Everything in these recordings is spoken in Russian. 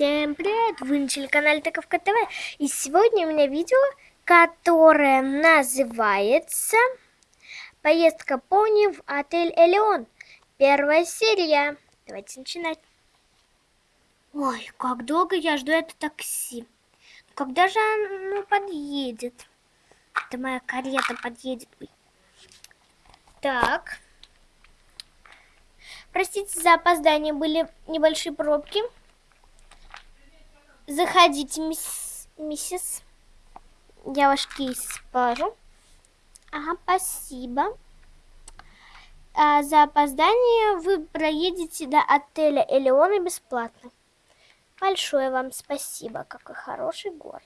Всем привет! Вы на телеканале Таковка ТВ. И сегодня у меня видео, которое называется Поездка пони в отель Элеон. Первая серия. Давайте начинать. Ой, как долго я жду это такси. Когда же оно подъедет? Это моя карета подъедет. Так. Простите за опоздание, были небольшие пробки. Заходите, мисс, миссис. Я ваш кейс положу. Ага, спасибо. А за опоздание вы проедете до отеля Элеона бесплатно. Большое вам спасибо. Какой хороший город.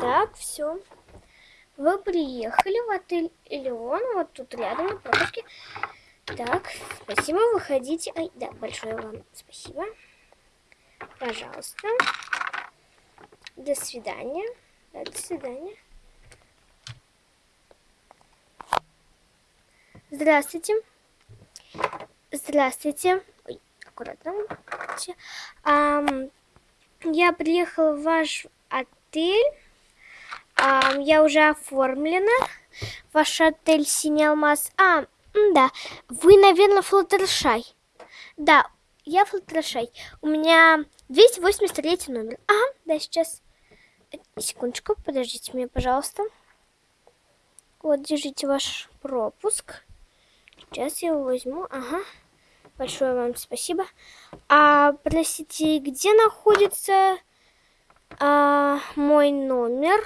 Так, все. Вы приехали в отель Элеон, вот тут рядом на пропуске. Так, спасибо, выходите. Ай, да, большое вам спасибо. Пожалуйста. До свидания. Да, до свидания. Здравствуйте. Здравствуйте. Ой, аккуратно. А, я приехала в ваш отель а, я уже оформлена. Ваш отель Синий Алмаз. А, да, вы, наверное, Флаттершай. Да, я Флаттершай. У меня 283 номер. Ага, да, сейчас. Секундочку, подождите меня, пожалуйста. Вот, держите ваш пропуск. Сейчас я его возьму. Ага. Большое вам спасибо. А, простите, где находится а, мой номер?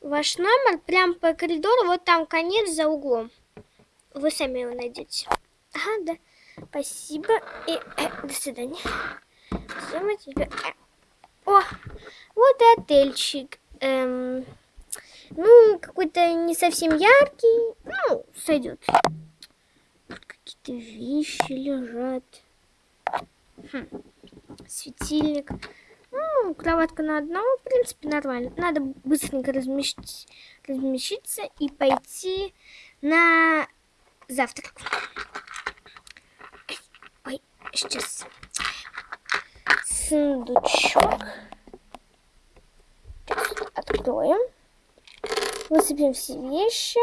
Ваш номер прям по коридору, вот там конец за углом. Вы сами его найдете. Ага, да. Спасибо. И э, до свидания. Тебе... Э. О, вот и отельчик. Эм, ну, какой-то не совсем яркий. Ну, сойдет. Какие-то вещи лежат. Хм. Светильник. Ну, кроватка на одного, в принципе, нормально. Надо быстренько разместить, разместиться и пойти на завтрак. Ой, сейчас. Сундучок. Откроем. Высыпем все вещи.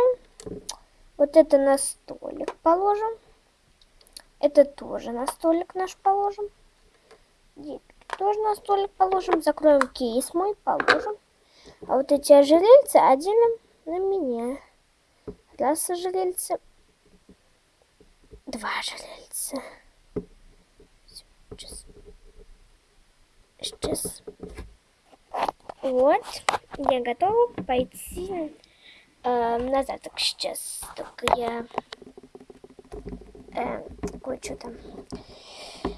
Вот это на столик положим. Это тоже на столик наш положим тоже на столик положим. Закроем кейс мой, положим. А вот эти ожерельцы оденем на меня. Раз ожерельце. Два ожерельца. Сейчас. Сейчас. Вот. Я готова пойти э, на завтрак сейчас. Только я э, кое-что там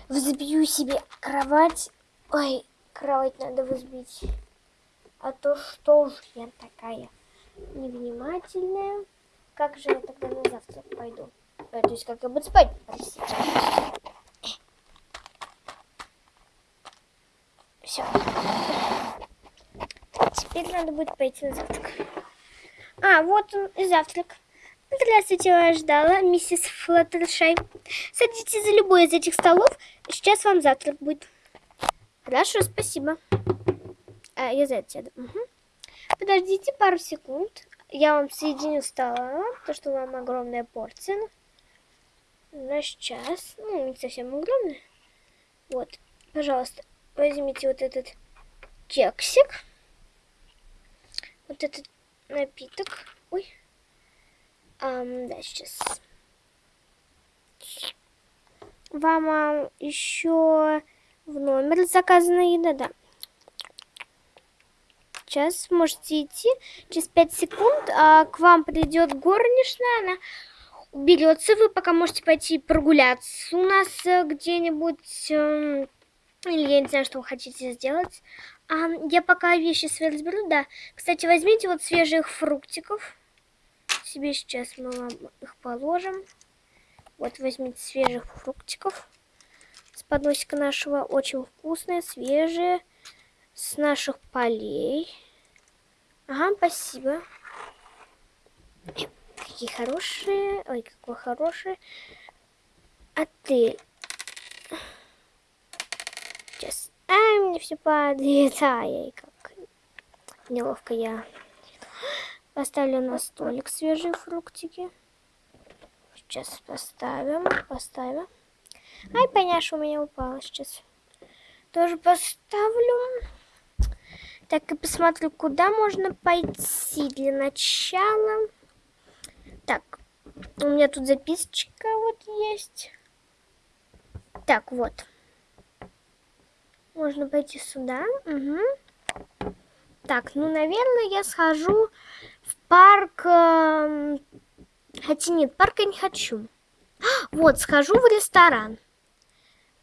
взбью себе кровать Ой, кровать надо взбить. А то что ж я такая невнимательная. Как же я тогда на завтрак пойду? А, то есть как я буду спать? Все. Теперь надо будет пойти на завтрак. А, вот он и завтрак. Здравствуйте, вас ждала миссис Флаттершай. Садитесь за любой из этих столов. Сейчас вам завтрак будет. Хорошо, спасибо. А, я за это сяду. Угу. Подождите пару секунд. Я вам соединю стола, то что вам огромная порция. На сейчас. Ну, не совсем огромная. Вот, пожалуйста, возьмите вот этот кексик. Вот этот напиток. Ой. Um, да, сейчас. Вам а, еще в номер заказанная еда, да. Сейчас можете идти. Через 5 секунд а, к вам придет горничная. Она уберется. Вы пока можете пойти прогуляться у нас э, где-нибудь. Э, или я не знаю, что вы хотите сделать. А, я пока вещи свои разберу, да. Кстати, возьмите вот свежих фруктиков. Себе сейчас мы вам их положим. Вот возьмите свежих фруктиков подносика нашего. Очень вкусные, свежие, с наших полей. Ага, спасибо. Какие хорошие. Ой, какой хороший. Отель. Сейчас. Ай, мне все падает. Ай, как неловко я. Поставлю на столик свежие фруктики. Сейчас поставим, поставим. Ай, поняш, у меня упало сейчас. Тоже поставлю. Так, и посмотрю, куда можно пойти для начала. Так, у меня тут записочка вот есть. Так, вот. Можно пойти сюда. Угу. Так, ну, наверное, я схожу в парк... Э, хотя нет, парк я не хочу. Вот, схожу в ресторан.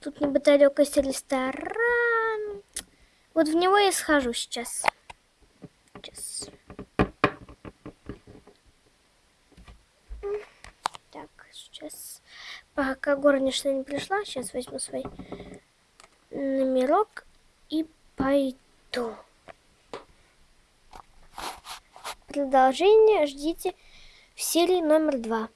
Тут неподалеку есть ресторан. Вот в него я схожу сейчас. Сейчас. Так, сейчас. Пока горничная не пришла, сейчас возьму свой номерок и пойду. Продолжение ждите в серии номер два.